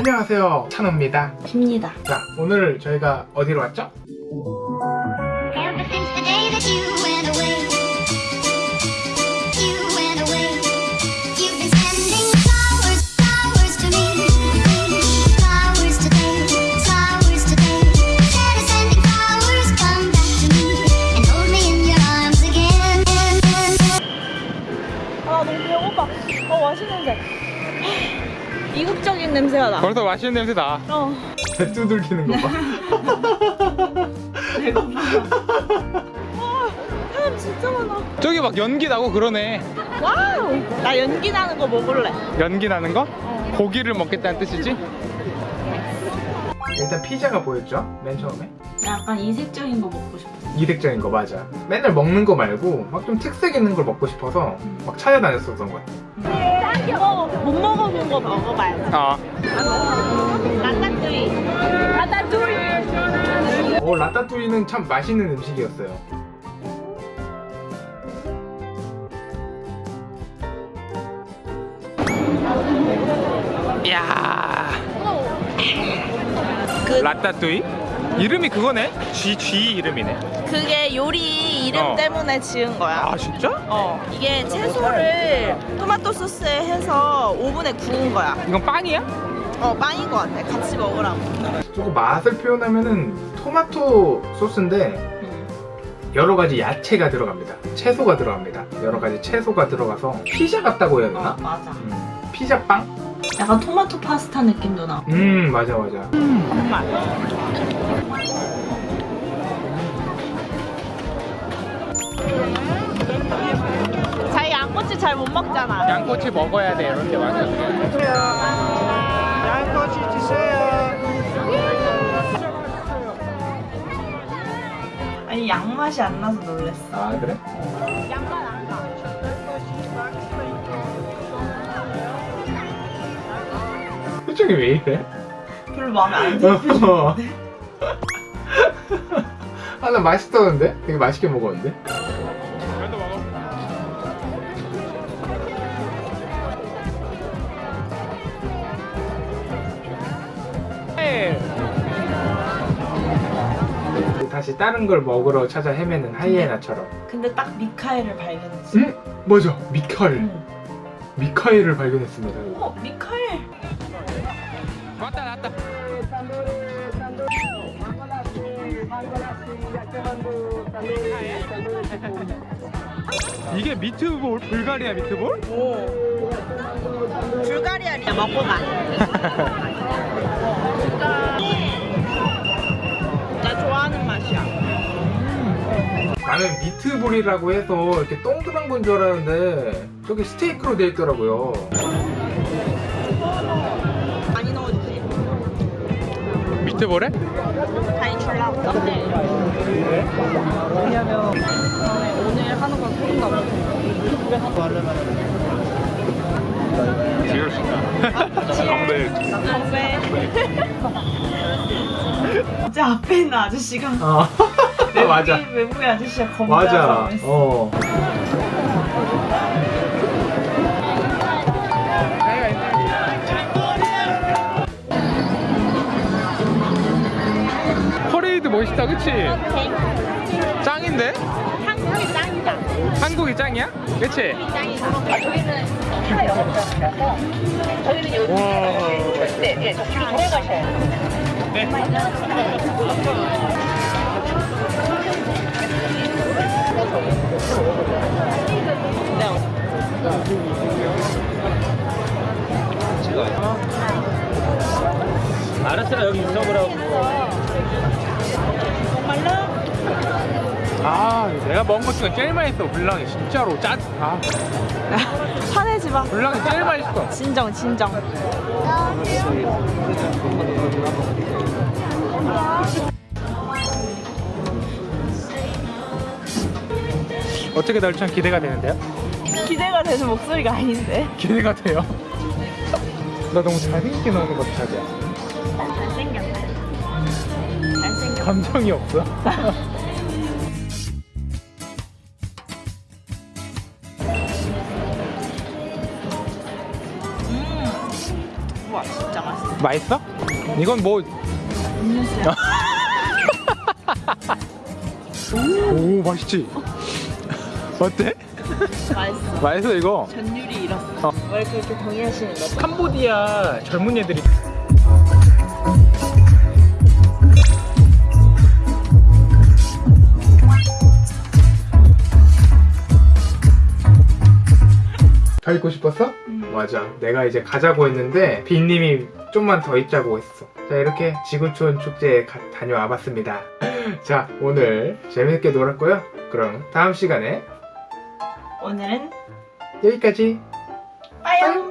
안녕하세요 찬호입니다 입니다. 자 오늘 저희가 어디로 왔죠? 이국적인 냄새가 나. 벌써 맛있는 냄새 나. 어. 배 두들기는 거 봐. 사람 진짜 많아. 저기 막 연기 나고 그러네. wow. 나 연기 나는 거 먹을래. 연기 나는 거? 고기를 먹겠다는 뜻이지? 일단 피자가 보였죠? 맨 처음에. 약간 이색적인 거 먹고 싶어. 이색적인 거 맞아. 맨날 먹는 거 말고 막 좀 특색 있는 걸 먹고 싶어서 막 찾아다녔었던 것 같아. 이거 못 먹어본 거 먹어봐야지. 아. 라따뚜이. 라따뚜이. 어, 라따뚜이는 참 맛있는 음식이었어요. 야 그 라따뚜이? 이름이 그거네? G, G 이름이네. 그게 요리 이름 어. 때문에 지은 거야. 아, 진짜? 어. 이게 채소를 토마토 소스에 해서 오븐에 구운 거야. 이건 빵이야? 어 빵인 거 같아. 같이 먹으라고. 조금 맛을 표현하면은 토마토 소스인데 여러 가지 야채가 들어갑니다. 채소가 들어갑니다. 여러 가지 채소가 들어가서 피자 같다고 해야 되나? 어 맞아. 음, 피자빵? 약간 토마토 파스타 느낌도 나. 음, 맞아, 맞아. 정말. 자기 양꼬치 잘 못 먹잖아. 양꼬치 먹어야 돼, 이런 데 와서. 양꼬치 주세요. 아니 양 맛이 안 나서 놀랬어. 아, 그래? 양맛 안 나. 표정이 왜 이래? 별로 마음에 안 들어. 아, 나 맛있었는데? 되게 맛있게 먹었는데? 다시 다른 걸 먹으러 찾아 헤매는 하이에나처럼 근데 딱 미카엘을 발견했어. 음? 맞아 미카엘 응. 미카엘을 발견했습니다 어 미카엘. 왔다 왔다 이게 미트볼 불가리아 미트볼? 오. 불가리아리야 먹고 가. 나는 미트볼이라고 해서 이렇게 동그란 건 줄 알았는데 저게 스테이크로 되어 있더라고요 많이 넣어주지. 미트볼에? 많이 줄라고. 왜냐면 오늘 하는 건 소금 나고 건배 건배. 진짜 앞에 있는 아저씨가 어 맞아 외국인, 아저씨가 건배 맞아 어 퍼레이드 멋있다 그치? 짱인데? 한국이 짱이다. 한국이 짱이야? 그치? 짱이다. 아. 저기는 여기. 와 네, 네, 저 뒤로 돌아가셔야 돼요. 알았어 여기 있어보라고 아 내가 먹은 것 중에 제일 맛있어 불랑이 진짜로 짠 아, 화내지 마. 불랑이 제일 맛있어 진정, 진정. 어떻게 나올지 참 기대가 되는데요? 기대가 되는 목소리가 아닌데. 기대가 돼요 나 너무 잘생기게 나오는 것 같아 자기야 감정이 없어 음. 우와, 진짜 맛있어. 맛있어? 이건 뭐 음료수야. 오 맛있지? 어때? 맛있어. 맛있어 이거 전율이 잃었어. 어. 왜 그렇게 동의하시는 거죠? 캄보디아 젊은 애들이 더 있고 싶었어? 음. 맞아. 내가 이제 가자고 했는데 빈님이 좀만 더 있자고 했어. 자 이렇게 지구촌 축제에 가- 다녀와 봤습니다. 자 오늘 재밌게 놀았고요. 그럼 다음 시간에 오늘은 여기까지. 빠염.